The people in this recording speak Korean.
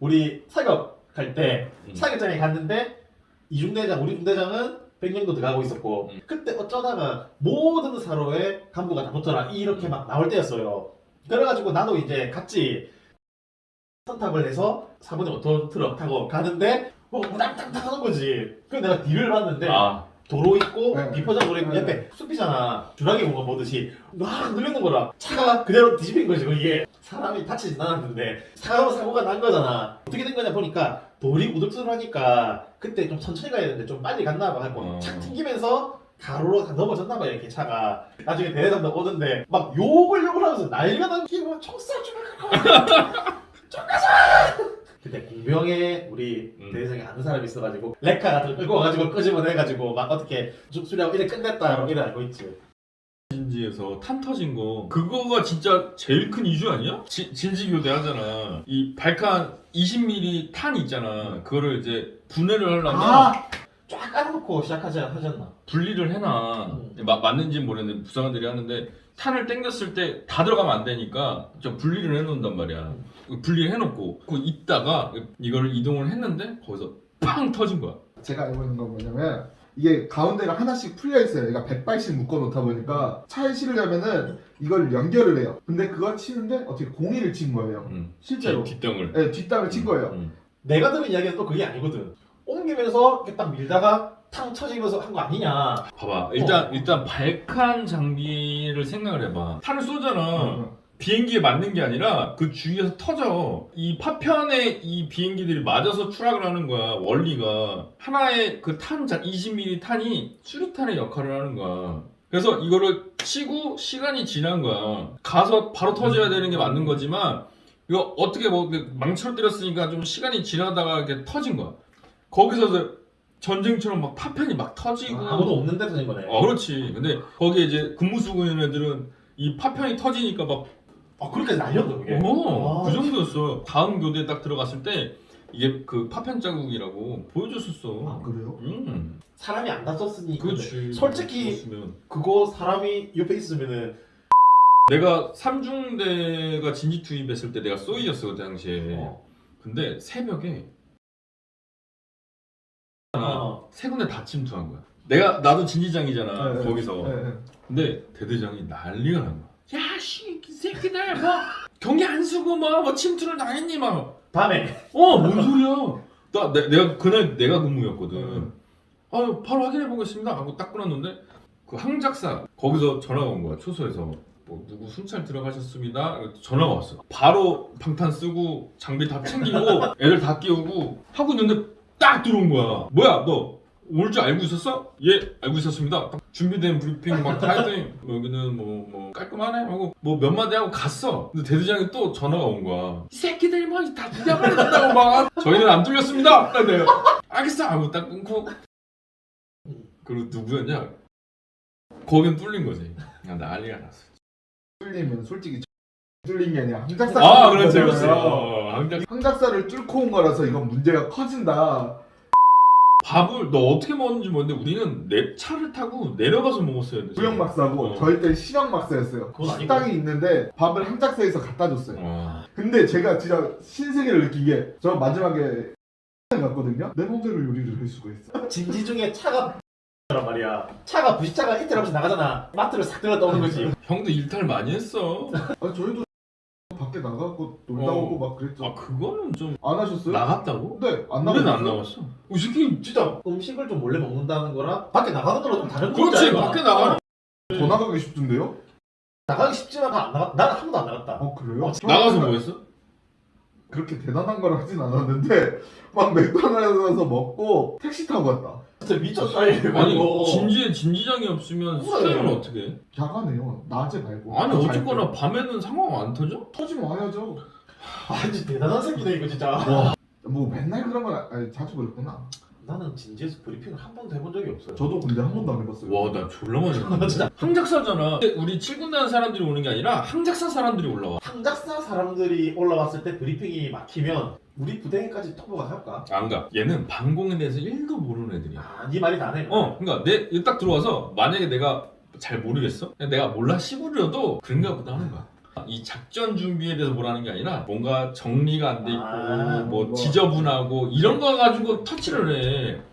우리 사격 갈 때 음. 사격장에 갔는데 2중대장 우리 중대장은 백령도 들어가고 있었고 음. 그때 어쩌다가 모든 사로에 간부가 다 놓더라 이렇게 막 나올 때였어요. 그래가지고 나도 이제 같이 선탑을 해서 사모님 오톤 트럭 타고 가는데 뭐 우당탕탕 하는 거지. 그래서 내가 뒤를 봤는데 아 도로 있고 네. 비포장 도로 있고 네. 옆에 숲이잖아. 주라기 뭔가 보듯이 막 늘리는 거라. 차가 그대로 뒤집힌 거지. 이게 사람이 다치진 않았는데 사고 사고가 난 거잖아. 어떻게 된 거냐 보니까 돌이 우둘투둘하니까 그때 좀 천천히 가야 되는데 좀 빨리 갔나 봐 하고 어. 착 튕기면서 가로로 다 넘어졌나 봐 이렇게 차가 나중에 대대장도 오는데 막 욕을 욕을 하면서 난리가 막 총싸 주면 그때 공병에 우리 음. 대대장이 아는 사람이 있어가지고 레카 같은 거 끌고 와가지고 끄집어내가지고 막 어떻게 수- 수리하고 이래 끝냈다 이래 알고 있지 진지에서 탄 터진 거 그거가 진짜 제일 큰 이슈 아니야? 지- 진지 교대 하잖아 이 발칸 20mm 탄 있잖아 그거를 이제 분해를 하려면 아! 쫙 깔아놓고 시작하지 하셨나 분리를 해놔 음. 마- 맞는지는 모르겠는데 부사관들이 하는데 탄을 땡겼을 때 다 들어가면 안 되니까 좀 분리를 해놓는단 말이야 분리를 해놓고 그 있다가 이거를 이동을 했는데 거기서 팡 터진 거야 제가 알고 있는 건 뭐냐면 이게 가운데가 하나씩 풀려 있어요. 얘가 100발씩 묶어 놓다 보니까 차에 실으려면은 이걸 연결을 해요. 근데 그거 치는데 어떻게 공이를 친 거예요. 음. 실제로. 뒷- 뒷땅을 네, 뒷땅을 친 거예요. 음. 내가 들은 이야기는 또 그게 아니거든 옮기면서 이렇게 딱 밀다가 탕 쳐지면서 한 거 아니냐 봐봐 일단 어. 일단 발칸 장비를 생각을 해봐 탄을 쏘잖아 어, 비행기에 맞는 게 아니라 그 주위에서 터져. 이 파편에 이 비행기들이 맞아서 추락을 하는 거야. 원리가 하나의 그 탄 20mm 탄이 수류탄의 역할을 하는 거야. 그래서 이거를 치고 시간이 지난 거야. 가서 바로 터져야 되는 게 맞는 거지만 이거 어떻게 뭐 망치로 때렸으니까 좀 시간이 지나다가 이렇게 터진 거야. 거기서 전쟁처럼 막 파편이 막 터지고 아 무도 없는 데 터진 거네 어 그렇지. 근데 거기에 이제 근무 쓰고 있는 애들은 이 파편이 터지니까 막 아 그렇게 날렸다 그게 어, 아, 그 정도였어. 다음 교대에 딱 들어갔을 때 이게 그 파편 자국이라고 보여줬었어. 아 그래요? 음, 사람이 안 다쳤으니 그렇지. 솔직히 그랬으면. 그거 사람이 옆에 있으면은 내가 삼중대가 진지 투입했을 때 내가 쏘이였어 그 당시에. 어. 근데 새벽에 어. 세 군데 다 침투한 거야. 내가 나도 진지장이잖아 네, 거기서. 네, 네. 근데 대대장이 난리가 난 거야. 야씨 이 새끼들 뭐 경계 안 쓰고 뭐, 뭐 침투를 당했니 막. 밤에 어, 뭔 소리야? 나, 내, 내가 그날 내가 근무였거든. 음. 아, 바로 확인해 보겠습니다. 하고 딱 끊었는데 그 항작사 거기서 전화가 온 거야. 초소에서 뭐 누구 순찰 들어가셨습니다. 전화가 왔어. 바로 방탄 쓰고 장비 다 챙기고 애들 다 끼우고 하고 있는데 딱 들어온 거야. 뭐야, 너 올 줄 알고 있었어? 예, 알고 있었습니다. 딱 준비된 브리핑 막 다 했더니 뭐 여기는 뭐, 뭐 깔끔하네 하고 뭐 몇 마디 하고 갔어. 근데 대대장이 또 전화가 온 거야. 이 새끼들 뭐다 부자가 된다고 막 저희는 안 뚫렸습니다. 딱 내가 알겠어 하고 딱 끊고 그리고 누구였냐? 거긴 뚫린 거지. 그냥 난리가 났어. 뚫리면 솔직히 뚫린 게 아니라 항작사 아, 그렇지, 그렇지. 항작- 항작사를 뚫고 온 거라서 이건 문제가 커진다. 밥을 너 어떻게 먹었는지 모르는데 우리는 내 차를 타고 내려가서 먹었어야 돼. 구형 막사고 어. 저희 때 신형 막사였어요. 그건 아니고. 식당이 있는데 밥을 항작사에서 갖다 줬어요. 와. 근데 제가 진짜 신세계를 느낀 게 저 마지막에 갔거든요. 내 맘대로 요리를 할 수가 있어. 진지 중에 차가 란 말이야 차가 부시차가 이틀 없이 나가잖아 마트를 싹 들었다 오는 거지 형도 일탈 많이 했어. 아 저희도 밖에 나가고 놀다 어. 오고 막 그랬죠. 아 그거는 좀 안 하셨어요? 나갔다고? 네, 안 우리는 나갔어요. 안 나갔어. 이 새끼 진짜 음식을 좀 몰래 먹는다는 거랑 밖에 나가는 거랑 좀 다른 그렇지 문제야, 밖에 나가. 더 나가기 쉽던데요? 나가기 쉽지만 안 나가 나는 한 번도 안 나갔다 어 그래요? 어, 나가서 뭐 했어? 그렇게 대단한 걸 하진 않았는데 막 맥도날드에서 먹고 택시 타고 갔다. 진짜 미쳤다 이거 아니 진지에 진지장이 없으면 수행을 어떻게 해? 야간에요. 낮에 말고. 아니 잘 어쨌거나 때. 밤에는 상황 안 터져? 터지면 와야죠. 아 진짜 대단한 새끼네 이거 진짜 뭐 맨날 그런 건 아니, 자주 그랬구나. 나는 진지에서 브리핑을 한 번도 해본 적이 없어요. 저도 근데 한 번도 안 해봤어요. 와 나 졸라 많이 했는데. 진짜. 항작사잖아. 근데 우리 7군단 사람들이 오는 게 아니라 항작사 사람들이 올라와. 항작사 사람들이 올라왔을 때 브리핑이 막히면 우리 부대까지 통보가 할까? 안 가. 얘는 방공에 대해서 1도 모르는 애들이야. 아 네 말이 나네. 어 그러니까 내 딱 들어와서 만약에 내가 잘 모르겠어? 내가 몰라? 시부려도 그런가 보다 하는 거야 이 작전 준비에 대해서 뭐라는 게 아니라 뭔가 정리가 안 돼 있고 아, 뭐 뭐. 지저분하고 이런 거 가지고 터치를 해.